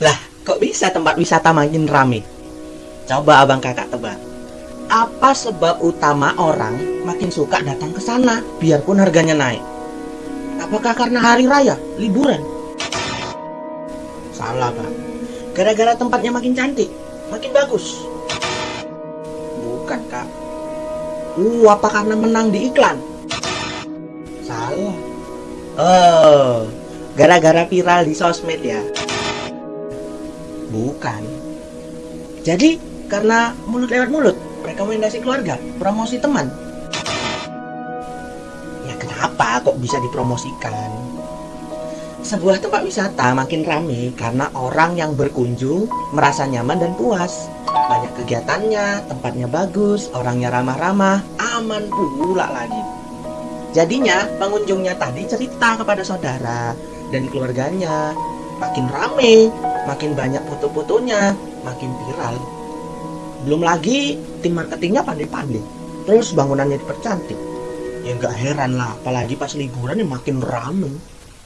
Lah, kok bisa tempat wisata makin rame? Coba abang kakak tebak. Apa sebab utama orang makin suka datang ke sana biarpun harganya naik? Apakah karena hari raya, liburan? Salah, Pak. Gara-gara tempatnya makin cantik, makin bagus. Bukan, Kak. Uh, apa karena menang di iklan? Salah. Oh, gara-gara viral di sosmed ya? Bukan. Jadi, karena mulut lewat mulut, rekomendasi keluarga, promosi teman. Ya kenapa kok bisa dipromosikan? Sebuah tempat wisata makin rame karena orang yang berkunjung merasa nyaman dan puas. Banyak kegiatannya, tempatnya bagus, orangnya ramah-ramah, aman pula lagi. Jadinya pengunjungnya tadi cerita kepada saudara dan keluarganya. Makin rame, makin banyak foto-fotonya, makin viral. Belum lagi tim marketingnya pandai-pandai. Terus bangunannya dipercantik. Ya nggak heran lah, apalagi pas liburan ya makin rame.